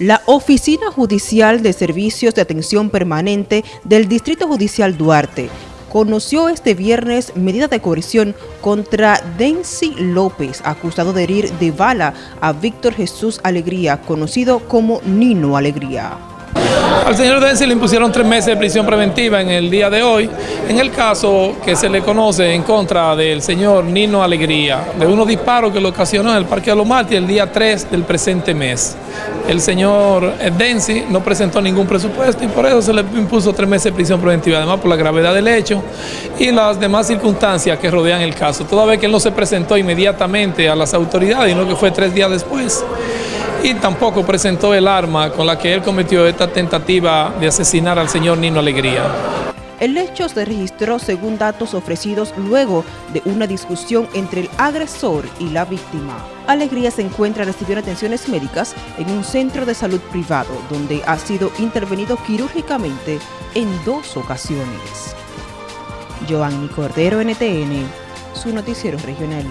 La Oficina Judicial de Servicios de Atención Permanente del Distrito Judicial Duarte conoció este viernes medida de coerción contra Denzi López, acusado de herir de bala a Víctor Jesús Alegría, conocido como Nino Alegría. Al señor Denzi le impusieron tres meses de prisión preventiva en el día de hoy, en el caso que se le conoce en contra del señor Nino Alegría, de unos disparos que lo ocasionó en el Parque de los el día 3 del presente mes. El señor Denzi no presentó ningún presupuesto y por eso se le impuso tres meses de prisión preventiva, además por la gravedad del hecho y las demás circunstancias que rodean el caso. Toda vez que él no se presentó inmediatamente a las autoridades, y no que fue tres días después, y tampoco presentó el arma con la que él cometió esta tentativa de asesinar al señor Nino Alegría. El hecho se registró según datos ofrecidos luego de una discusión entre el agresor y la víctima. Alegría se encuentra recibiendo atenciones médicas en un centro de salud privado donde ha sido intervenido quirúrgicamente en dos ocasiones. Giovanni Cordero, NTN, su noticiero regional.